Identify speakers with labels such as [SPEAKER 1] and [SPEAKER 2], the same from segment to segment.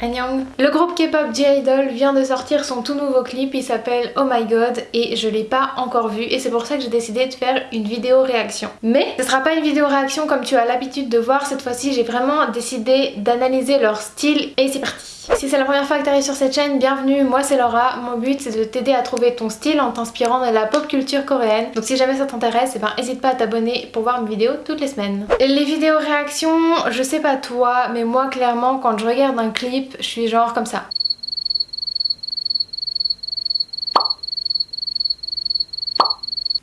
[SPEAKER 1] Le groupe K-pop J-Idol vient de sortir son tout nouveau clip, il s'appelle Oh My God et je l'ai pas encore vu et c'est pour ça que j'ai décidé de faire une vidéo réaction. Mais ce sera pas une vidéo réaction comme tu as l'habitude de voir, cette fois-ci j'ai vraiment décidé d'analyser leur style et c'est parti si c'est la première fois que tu arrives sur cette chaîne, bienvenue, moi c'est Laura. Mon but c'est de t'aider à trouver ton style en t'inspirant de la pop culture coréenne. Donc si jamais ça t'intéresse, eh ben n'hésite pas à t'abonner pour voir mes vidéos toutes les semaines. Les vidéos réactions, je sais pas toi, mais moi clairement quand je regarde un clip, je suis genre comme ça.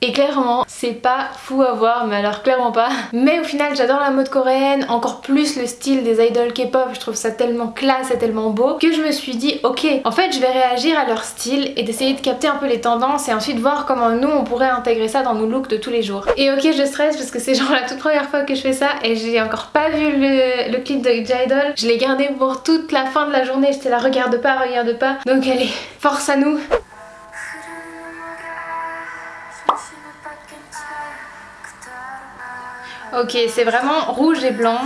[SPEAKER 1] Et clairement, c'est pas fou à voir, mais alors clairement pas. Mais au final, j'adore la mode coréenne, encore plus le style des idols K-pop, je trouve ça tellement classe et tellement beau, que je me suis dit, ok, en fait je vais réagir à leur style et d'essayer de capter un peu les tendances et ensuite voir comment nous on pourrait intégrer ça dans nos looks de tous les jours. Et ok, je stresse parce que c'est genre la toute première fois que je fais ça et j'ai encore pas vu le, clip de J-Idol. Je l'ai gardé pour toute la fin de la journée, j'étais là, regarde pas, regarde pas. Donc allez, force à nous Ok, c'est vraiment rouge et blanc.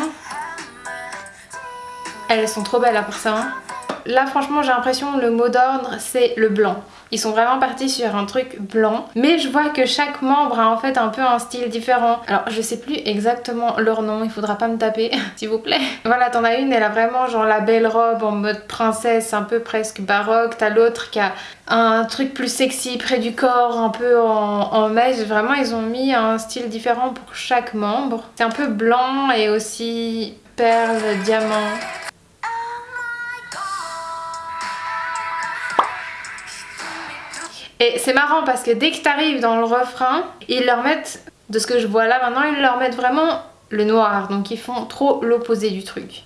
[SPEAKER 1] Elles sont trop belles là pour ça. Hein. Là franchement j'ai l'impression le mot d'ordre c'est le blanc. Ils sont vraiment partis sur un truc blanc. Mais je vois que chaque membre a en fait un peu un style différent. Alors je sais plus exactement leur nom, il faudra pas me taper s'il vous plaît. Voilà t'en as une, elle a vraiment genre la belle robe en mode princesse, un peu presque baroque. T'as l'autre qui a un truc plus sexy près du corps, un peu en, en Vraiment ils ont mis un style différent pour chaque membre. C'est un peu blanc et aussi perle, diamant. Et c'est marrant parce que dès que t'arrives dans le refrain, ils leur mettent, de ce que je vois là maintenant, ils leur mettent vraiment le noir. Donc ils font trop l'opposé du truc.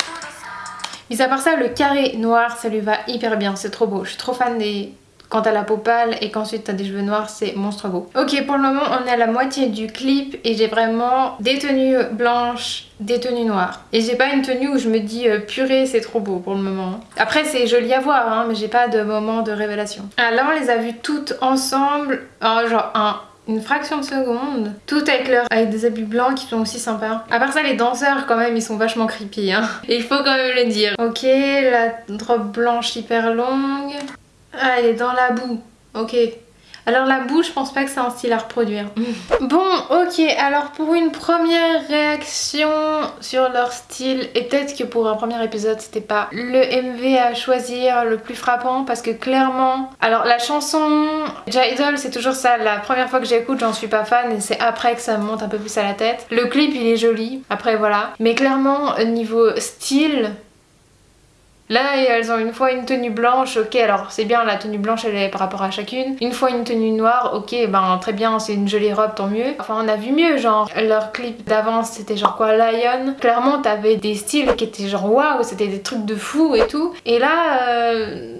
[SPEAKER 1] Mis à part ça, le carré noir, ça lui va hyper bien, c'est trop beau. Je suis trop fan des, quand t'as la peau pâle et qu'ensuite t'as des cheveux noirs, c'est monstre beau. Ok, pour le moment, on est à la moitié du clip et j'ai vraiment des tenues blanches, des tenues noires. Et j'ai pas une tenue où je me dis euh, purée, c'est trop beau pour le moment. Après, c'est joli à voir, hein, mais j'ai pas de moment de révélation. Ah, là, on les a vues toutes ensemble, genre un une fraction de seconde. Toutes avec leur avec des habits blancs qui sont aussi sympas. À part ça les danseurs quand même ils sont vachement creepy hein. il faut quand même le dire. Ok la robe blanche hyper longue. Ah, elle est dans la boue. Ok. Alors la boue, je pense pas que c'est un style à reproduire. bon, ok, alors pour une première réaction sur leur style, et peut-être que pour un premier épisode, c'était pas le MV à choisir le plus frappant, parce que clairement... Alors la chanson J-Idol, c'est toujours ça, la première fois que j'écoute, j'en suis pas fan, et c'est après que ça me monte un peu plus à la tête. Le clip, il est joli, après voilà. Mais clairement, niveau style, Là, elles ont une fois une tenue blanche, ok, alors c'est bien, la tenue blanche, elle est par rapport à chacune. Une fois une tenue noire, ok, ben très bien, c'est une jolie robe, tant mieux. Enfin, on a vu mieux, genre, leur clip d'avance, c'était genre quoi, Lion? Clairement, t'avais des styles qui étaient genre waouh, c'était des trucs de fou et tout. Et là... Euh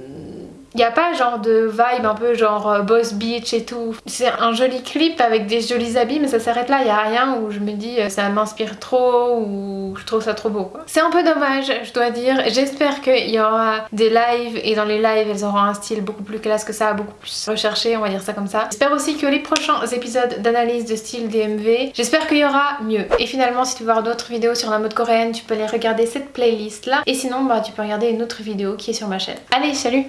[SPEAKER 1] il n'y a pas genre de vibe un peu genre euh, Boss Beach et tout. C'est un joli clip avec des jolis habits mais ça s'arrête là, il n'y a rien où je me dis euh, ça m'inspire trop ou je trouve ça trop beau. C'est un peu dommage je dois dire. J'espère qu'il y aura des lives et dans les lives elles auront un style beaucoup plus classe que ça, beaucoup plus recherché on va dire ça comme ça. J'espère aussi que les prochains épisodes d'analyse de style DMV, j'espère qu'il y aura mieux. Et finalement si tu veux voir d'autres vidéos sur la mode coréenne tu peux aller regarder cette playlist là et sinon bah tu peux regarder une autre vidéo qui est sur ma chaîne. Allez salut